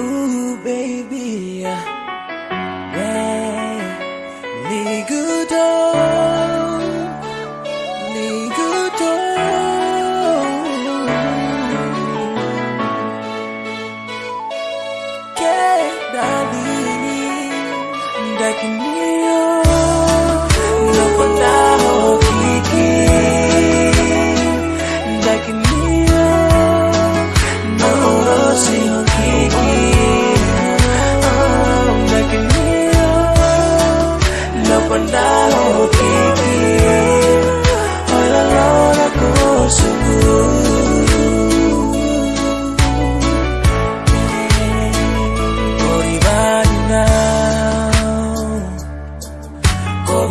Ooh, baby, yeah. yeah.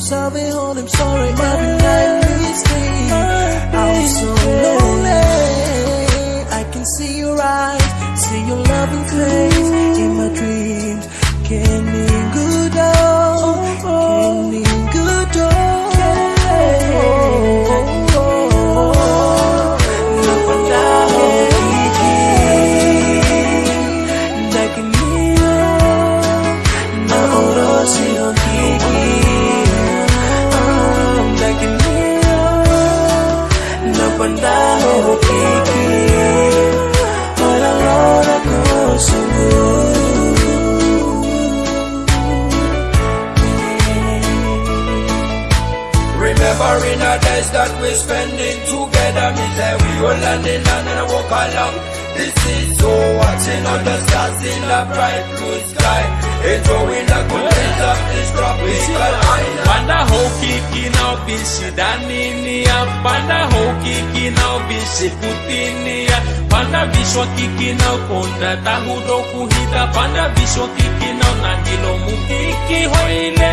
Me no sabe all I'm sorry. Every night we sleep. I'm so lonely. I can see your eyes, see your loving face memutihkan Walau aku sungguh the days that we're spending together, me say we all landing and then I walk along. This is so watching on the stars in the bright blue sky. Enjoying the things of this tropical island. Panda hoki kinau bisi daninia Panda hoki kinau bisi putinia Panda biswa kikinau konda tahu doku hita Panda biswa kikinau na hilo mukiki hoile